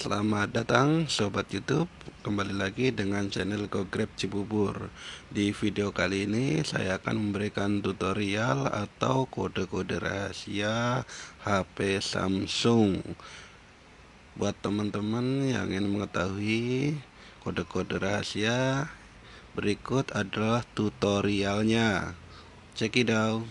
Selamat datang Sobat Youtube. Kembali lagi dengan channel GoGrab Cibubur. Di video kali ini saya akan memberikan tutorial atau kode-kode rahasia HP Samsung. Buat teman-teman yang ingin mengetahui kode-kode rahasia Berikut adalah tutorialnya. Check it out.